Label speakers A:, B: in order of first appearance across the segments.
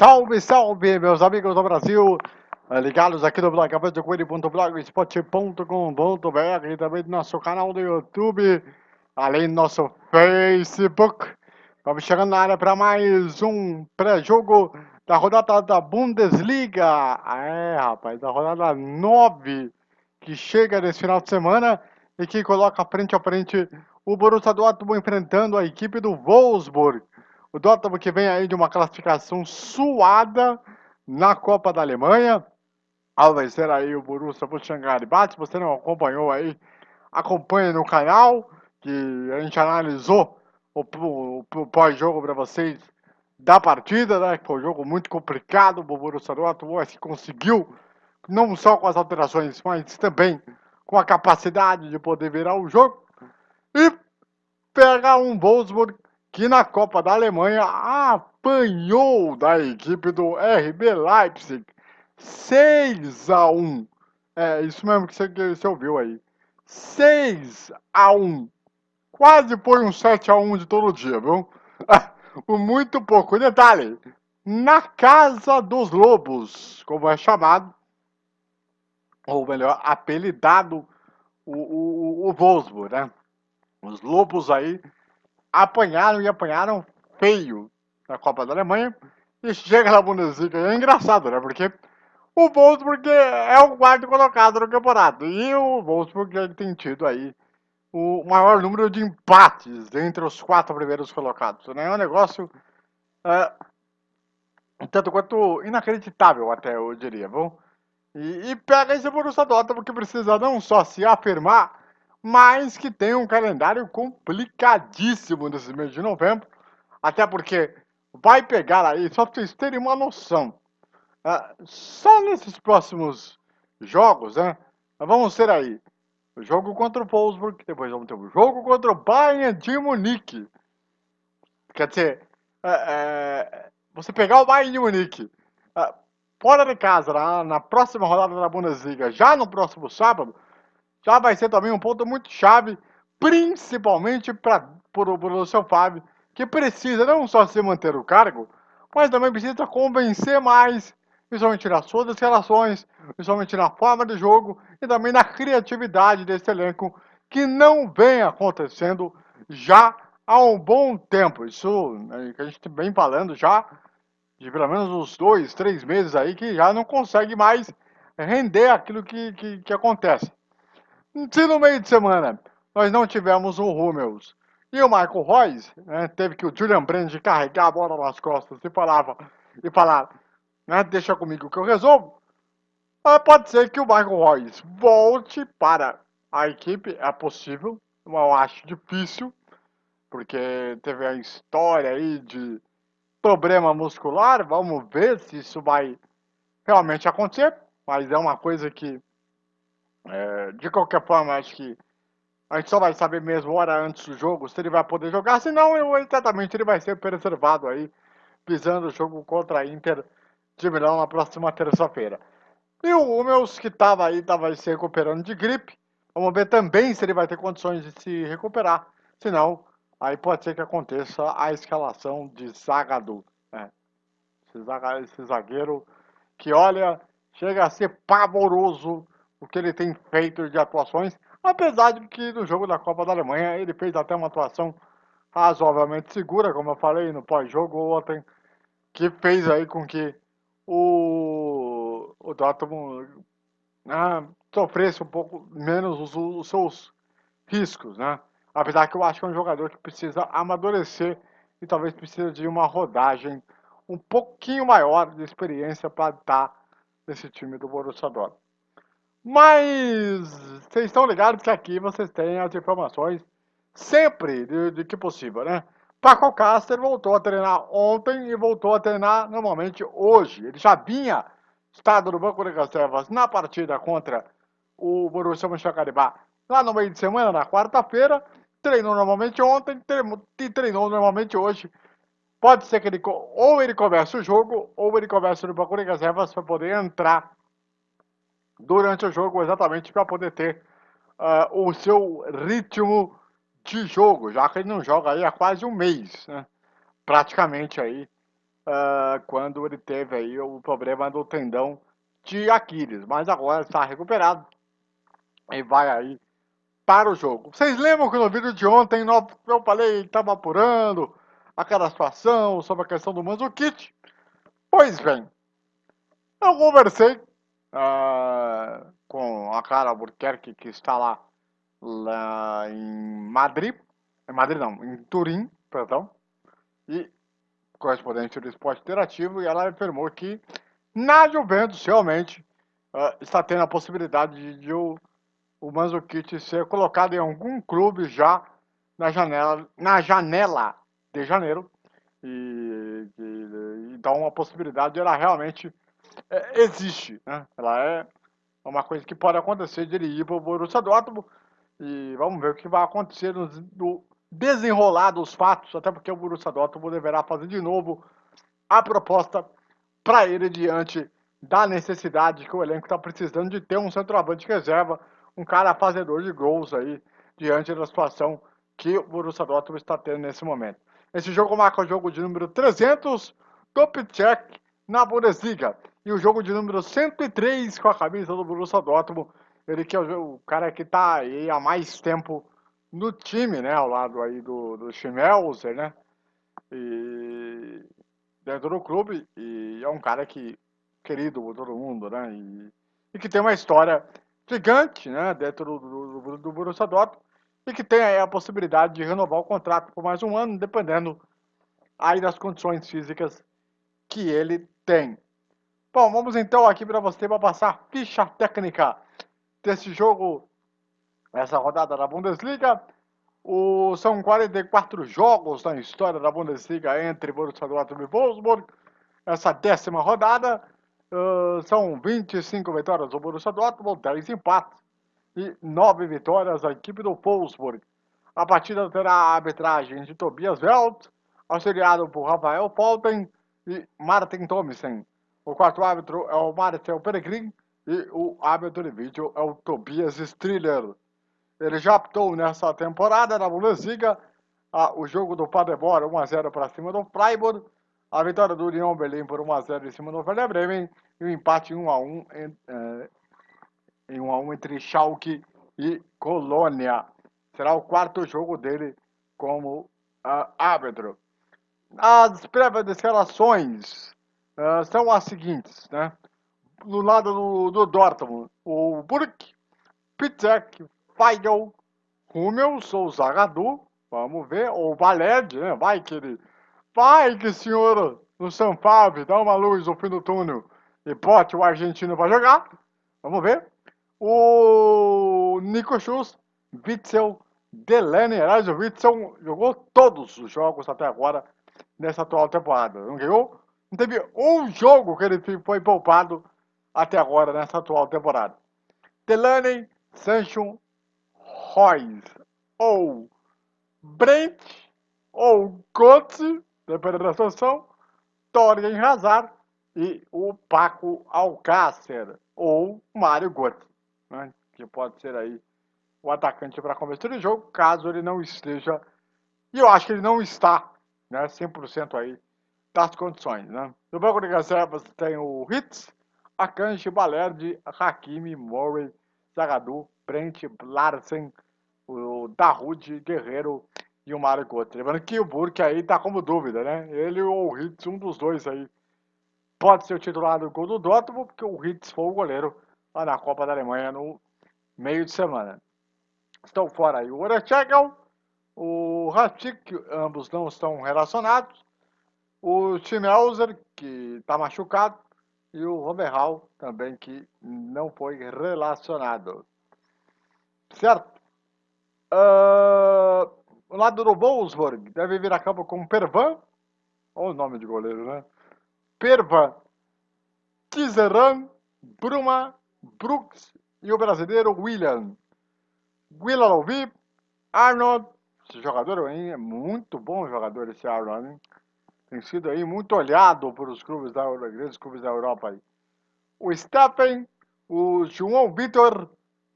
A: Salve, salve, meus amigos do Brasil, ligados aqui no blog blogspot.com.br e também no nosso canal do YouTube, além do nosso Facebook. Vamos chegando na área para mais um pré-jogo da rodada da Bundesliga. É, rapaz, da rodada 9 que chega nesse final de semana e que coloca frente a frente o Borussia Dortmund enfrentando a equipe do Wolfsburg. O Dortmund que vem aí de uma classificação suada na Copa da Alemanha, ao vencer aí o Borussia Mönchengladbach. Se você não acompanhou aí, acompanhe no canal, que a gente analisou o, o, o pós-jogo para vocês da partida, né? Que foi um jogo muito complicado, o Borussia Dortmund, que conseguiu, não só com as alterações, mas também com a capacidade de poder virar o jogo e pegar um Wolfsburg que na Copa da Alemanha apanhou da equipe do RB Leipzig 6 a 1. É isso mesmo que você, você ouviu aí. 6 a 1. Quase foi um 7 a 1 de todo dia, viu? Muito pouco. Detalhe, na Casa dos Lobos, como é chamado, ou melhor, apelidado o, o, o Wolfsburg, né? Os Lobos aí apanharam e apanharam feio na Copa da Alemanha e chega na Bundesliga. É engraçado, né? Porque o Wolfsburg é o quarto colocado no campeonato e o Wolfsburg tem tido aí o maior número de empates entre os quatro primeiros colocados. Né? É um negócio é, tanto quanto inacreditável até, eu diria, bom? E, e pega esse Borussia Dortmund que precisa não só se afirmar, mas que tem um calendário complicadíssimo nesse mês de novembro, até porque vai pegar aí, só para vocês terem uma noção, uh, só nesses próximos jogos, né, vamos ter aí o jogo contra o Wolfsburg, depois vamos ter o jogo contra o Bayern de Munique, quer dizer, uh, uh, você pegar o Bayern de Munique, fora de casa, na, na próxima rodada da Bundesliga, já no próximo sábado, já vai ser também um ponto muito chave, principalmente para o seu Fábio, que precisa não só se manter o cargo, mas também precisa convencer mais, principalmente nas suas relações, principalmente na forma de jogo e também na criatividade desse elenco, que não vem acontecendo já há um bom tempo. Isso né, que a gente vem falando já de pelo menos uns dois, três meses aí, que já não consegue mais render aquilo que, que, que acontece. Se no meio de semana nós não tivemos o Hummels. E o Michael Royce, né, teve que o Julian Brand carregar a bola nas costas e falava e falar, né, deixa comigo que eu resolvo, pode ser que o Michael Royce volte para a equipe, é possível, eu acho difícil, porque teve a história aí de problema muscular, vamos ver se isso vai realmente acontecer, mas é uma coisa que é, de qualquer forma, acho que a gente só vai saber mesmo hora antes do jogo se ele vai poder jogar, senão exatamente ele vai ser preservado aí, visando o jogo contra a Inter de Milão na próxima terça-feira. E o Hummels, que estava aí, estava se recuperando de gripe, vamos ver também se ele vai ter condições de se recuperar, senão aí pode ser que aconteça a escalação de Zagadou, né? esse zagueiro que, olha, chega a ser pavoroso o que ele tem feito de atuações, apesar de que no jogo da Copa da Alemanha ele fez até uma atuação razoavelmente segura, como eu falei no pós-jogo ontem, que fez aí com que o, o Dortmund né, sofresse um pouco menos os, os, seus riscos, né? Apesar que eu acho que é um jogador que precisa amadurecer e talvez precise de uma rodagem um pouquinho maior de experiência para estar nesse time do Borussia Dortmund. Mas vocês estão ligados que aqui vocês têm as informações sempre de, de que possível, né? Paco Caster voltou a treinar ontem e voltou a treinar normalmente hoje. Ele já vinha estado no banco de reservas na partida contra o Borussia Mönchengladbach lá no meio de semana, na quarta-feira. Treinou normalmente ontem e treinou normalmente hoje. Pode ser que ele ou ele comece o jogo ou ele comece no banco de reservas para poder entrar durante o jogo, exatamente para poder ter uh, o seu ritmo de jogo, já que ele não joga aí há quase um mês, né? praticamente aí, uh, quando ele teve aí o problema do tendão de Aquiles, mas agora está recuperado e vai aí para o jogo. Vocês lembram que no vídeo de ontem eu falei, estava apurando aquela situação sobre a questão do Manzukit? Pois bem, eu conversei uh, com a cara Albuquerque que está lá, lá em Madrid, em Madrid não, em Turim, perdão, e correspondente do esporte interativo, e ela afirmou que na Juventus realmente uh, está tendo a possibilidade de, de o, o Manzukic ser colocado em algum clube já na janela, na janela de janeiro. E, e, então uma possibilidade ela realmente é, existe, né? Ela é uma coisa que pode acontecer de ele ir para o Borussia Dortmund e vamos ver o que vai acontecer no, no desenrolar dos fatos, até porque o Borussia Dortmund deverá fazer de novo a proposta para ele diante da necessidade que o elenco está precisando de ter um centroavante reserva, um cara fazedor de gols aí, diante da situação que o Borussia Dortmund está tendo nesse momento. Esse jogo marca o jogo de número 300 do Pichek na Bundesliga. E o jogo de número 103 com a camisa do Borussia Dortmund. Ele que é o cara que está aí há mais tempo no time, né? Ao lado aí do, do Schmelzer, né? E dentro do clube. E é um cara que querido por todo mundo, né? E, e que tem uma história gigante, né? Dentro do, do, do, Borussia Dortmund e que tem a possibilidade de renovar o contrato por mais um ano, dependendo aí das condições físicas que ele tem. Bom, vamos então aqui para você para passar ficha técnica desse jogo, essa rodada da Bundesliga. O, são 44 jogos na história da Bundesliga entre Borussia Dortmund e Wolfsburg. Essa décima rodada uh, são 25 vitórias do Borussia Dortmund, 10 empates e 9 vitórias da equipe do Wolfsburg. A partida terá a arbitragem de Tobias Welt, auxiliado por Rafael Folten e Martin Thomsen. O quarto árbitro é o Marcel Peregrin e o árbitro de vídeo é o Tobias Striller. Ele já optou nessa temporada na Bundesliga ah, o jogo do Paderborn 1x0 para cima do Freiburg, a vitória do Berlim por 1x0 em cima do Werder Bremen e o empate 1x1 em, eh, em 1x1 entre Schalke e Colônia. Será o quarto jogo dele como uh, árbitro. As prévias escalações uh, são as seguintes, né? No lado do, do Dortmund, o Burke, Pitek, Feigl, Hummel, Souza Gadu, vamos ver, ou Valed, né? Vai que ele... Vai que senhor no São Paulo dá uma luz no fim do túnel e bote o argentino para jogar. Vamos ver. O Nico Schultz, Witzel, Delaney, aliás, o Witzel jogou todos os jogos até agora nessa atual temporada. Não ganhou? Não teve um jogo que ele foi poupado até agora nessa atual temporada. Delaney, Sancho, Royce ou Brent ou Götze, dependendo da situação, Torgen Hazard e o Paco Alcácer ou Mário Götze, né, que pode ser aí o atacante para começar o jogo, caso ele não esteja, e eu acho que ele não está, né, 100% aí das condições, né. No banco de reservas tem o Hitz, Akanji, Balerdi, Hakimi, Murray, Zagadou, Brent, Larsen, o Darude, Guerreiro e o Mário Götze. Lembrando que o Burke aí tá como dúvida, né? Ele ou o Hitz, um dos dois aí, pode ser o titular do gol do Dortmund, porque o Hitz foi o goleiro lá na Copa da Alemanha no meio de semana. Estão fora aí o Orechegel, o Rastik, ambos não estão relacionados, o Schmelzer, que está machucado, e o Romerhal também, que não foi relacionado. Certo? Uh, o lado do Wolfsburg deve vir a campo com Pervan, olha o nome de goleiro, né? Pervan, Kizeran, Bruma, Brooks e o brasileiro William. Willow Arnold, esse jogador é muito bom jogador esse Arnold, hein? Tem sido aí muito olhado por os clubes da grandes clubes da Europa aí. O Stephen, o João Vitor,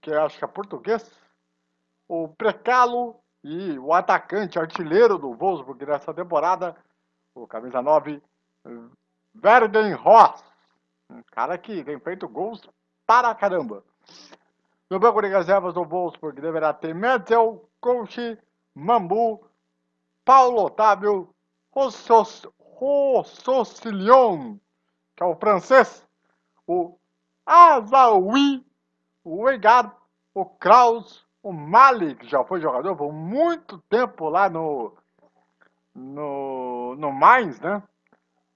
A: que acho que é português, o Precalo e o atacante artilheiro do Wolfsburg nessa temporada, o camisa 9, Verdenhorst, um cara que tem feito gols para caramba. No banco de reservas do Wolfsburg deverá ter Metzel, Coach, Mambu, Paulo Otávio, Rossossillion, que é o francês, o Azawi, o Egard, o Kraus, o Mali, que já foi jogador por muito tempo lá no, no, no Mainz, né?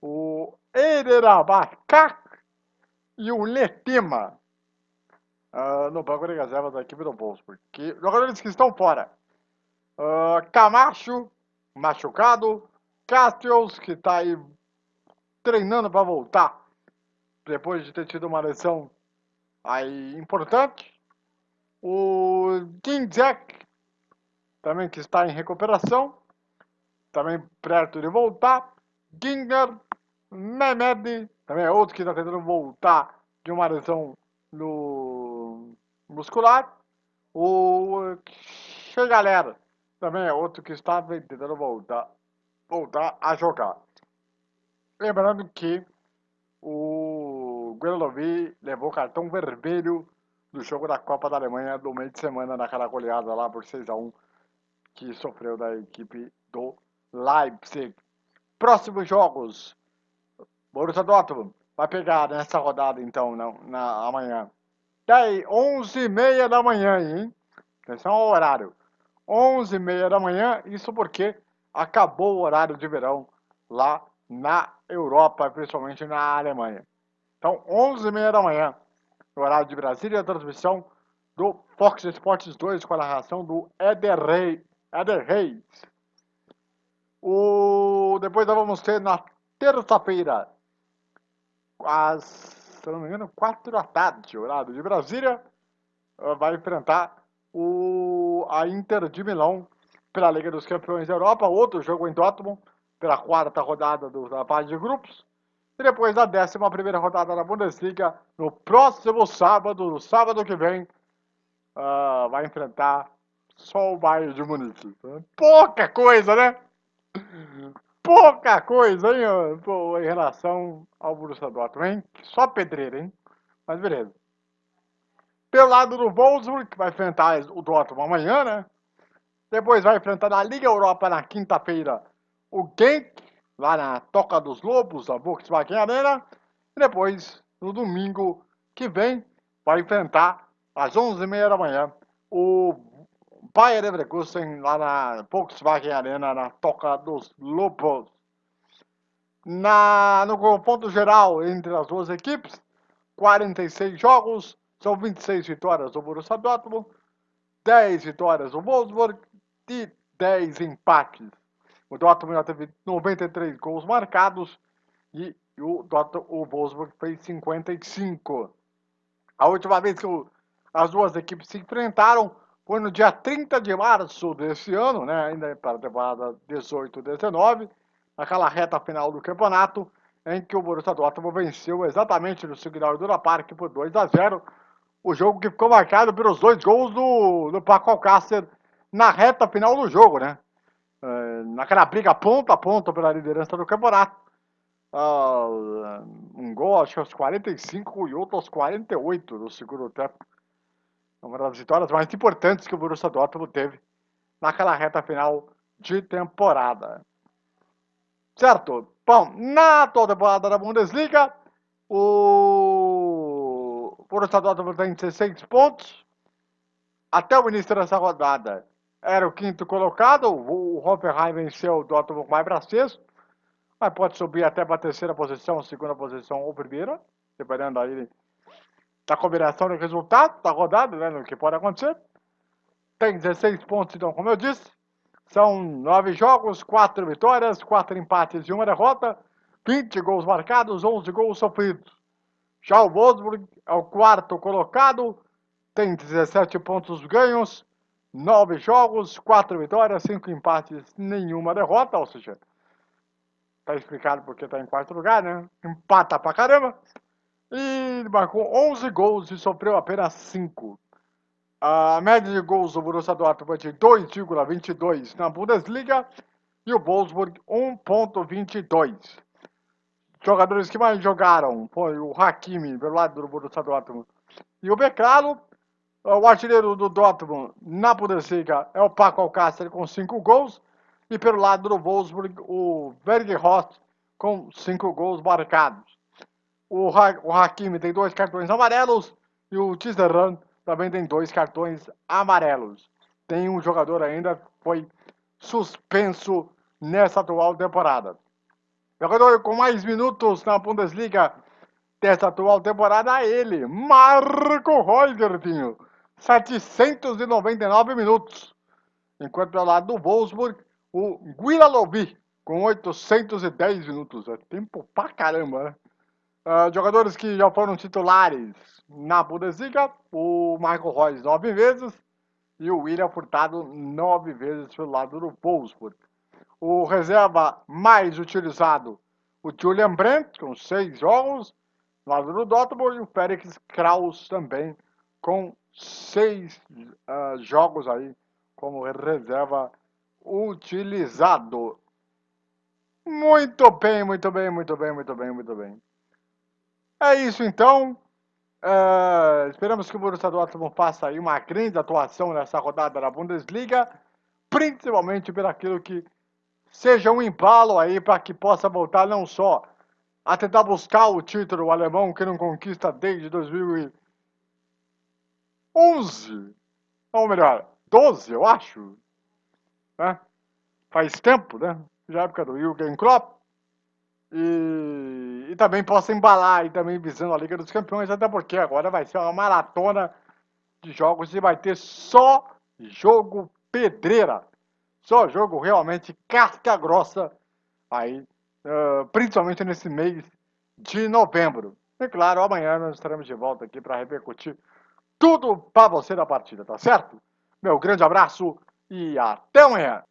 A: O Ererabacá e o Letema uh, no banco de reservas da equipe do Wolfsburg. Jogadores que estão fora. Uh, Camacho, machucado. Castios, que está aí treinando para voltar. Depois de ter tido uma lesão aí importante. O Ginzek, também que está em recuperação. Também perto de voltar. Ginger, Mehmed, também é outro que está tentando voltar de uma lesão no muscular. O Che Galera também é outro que está tentando voltar, voltar a jogar. Lembrando que o Guelovi levou cartão vermelho no jogo da Copa da Alemanha do meio de semana, naquela goleada lá por 6 a 1 que sofreu da equipe do Leipzig. Próximos jogos. Borussia Dortmund vai pegar nessa rodada, então, na, na amanhã. 10, 11 e meia da manhã, hein? Atenção ao horário. 11 e meia da manhã, isso porque acabou o horário de verão lá na Europa, principalmente na Alemanha. Então, 11 e meia da manhã, horário de Brasília, a transmissão do Fox Sports 2 com a narração do Eder, Rey, Eder Reis. O... Depois nós vamos ter na terça-feira, às, se não me engano, quatro da tarde, horário de Brasília, vai enfrentar o, a Inter de Milão pela Liga dos Campeões da Europa, outro jogo em Dortmund, pela quarta rodada do, da fase de grupos, e depois da décima primeira rodada da Bundesliga, no próximo sábado, no sábado que vem, uh, vai enfrentar só o Bayern de Munique. Pouca coisa, né? pouca coisa, hein, em relação ao Borussia Dortmund, hein? Só pedreira, hein? Mas beleza. Pelo lado do Wolfsburg, que vai enfrentar o Dortmund amanhã, né? Depois vai enfrentar na Liga Europa na quinta-feira o Genk, lá na Toca dos Lobos, da Volkswagen Arena. E depois, no domingo que vem, vai enfrentar às 11h30 da manhã o Bayer Leverkusen lá na Volkswagen Arena, na Toca dos Lobos. Na, no confronto geral entre as duas equipes, 46 jogos, são 26 vitórias do Borussia Dortmund, 10 vitórias do Wolfsburg e 10 empates. O Dortmund já teve 93 gols marcados e o, Dortmund, o Wolfsburg fez 55. A última vez que o, as duas equipes se enfrentaram foi no dia 30 de março desse ano, né, ainda para a temporada 18-19, naquela reta final do campeonato, em que o Borussia Dortmund venceu exatamente no Signal Iduna Park por 2 a 0 o jogo que ficou marcado pelos dois gols do, do Paco Alcácer na reta final do jogo, né? É, naquela briga ponto a ponto pela liderança do campeonato. Uh, um gol, acho que aos 45 e outro aos 48 do segundo tempo. Uma das vitórias mais importantes que o Borussia Dortmund teve naquela reta final de temporada. Certo? Bom, na atual temporada da Bundesliga, o Borussia Dortmund tem 16 pontos. Até o início dessa rodada era o quinto colocado. O Hoffenheim venceu o Dortmund mais para sexto. Mas pode subir até para a terceira posição, segunda posição ou primeira, dependendo aí da combinação de resultados da rodada, né, no que pode acontecer. Tem 16 pontos, então, como eu disse. São 9 jogos, 4 vitórias, 4 empates e 1 derrota. 20 gols marcados, 11 gols sofridos. Já o Wolfsburg é o quarto colocado, tem 17 pontos ganhos, 9 jogos, 4 vitórias, 5 empates, nenhuma derrota, ou seja, tá explicado porque tá em quarto lugar, né? Empata pra caramba. E marcou 11 gols e sofreu apenas 5. A média de gols do Borussia Dortmund foi de 2,22 na Bundesliga e o Wolfsburg 1,22. jogadores que mais jogaram foi o Hakimi, pelo lado do Borussia Dortmund, e o Becalo. O artilheiro do Dortmund na Bundesliga é o Paco Alcácer com 5 gols. E pelo lado do Wolfsburg, o Bergerhost com 5 gols marcados. O, ha o Hakimi tem dois cartões amarelos e o Tisserand também tem dois cartões amarelos. Tem um jogador ainda foi suspenso nessa atual temporada. Jogador com mais minutos na Bundesliga dessa atual temporada é ele, Marco Reusertinho, 799 minutos. Enquanto ao lado do Wolfsburg, o Guilalovi, com 810 minutos. É tempo pra caramba, né? Uh, jogadores que já foram titulares na Bundesliga, o Michael Royce nove vezes e o William Furtado nove vezes pelo lado do Wolfsburg. O reserva mais utilizado, o Julian Brandt, com seis jogos, lado do Dortmund, e o Félix Kraus também, com seis uh, jogos aí como reserva utilizado. Muito bem, muito bem, muito bem, muito bem, muito bem. É isso então. Uh, esperamos que o Borussia Dortmund faça aí uma grande atuação nessa rodada da Bundesliga, principalmente por aquilo que seja um embalo aí para que possa voltar não só a tentar buscar o título alemão que não conquista desde 2011, ou melhor, 12, eu acho, né? Faz tempo, né? Já época do Jürgen Klopp. E, e também possa embalar e também visando a Liga dos Campeões, até porque agora vai ser uma maratona de jogos e vai ter só jogo pedreira. Só jogo realmente casca grossa aí, uh, principalmente nesse mês de novembro. E claro, amanhã nós estaremos de volta aqui para repercutir tudo para você da partida, tá certo? Meu grande abraço e até amanhã!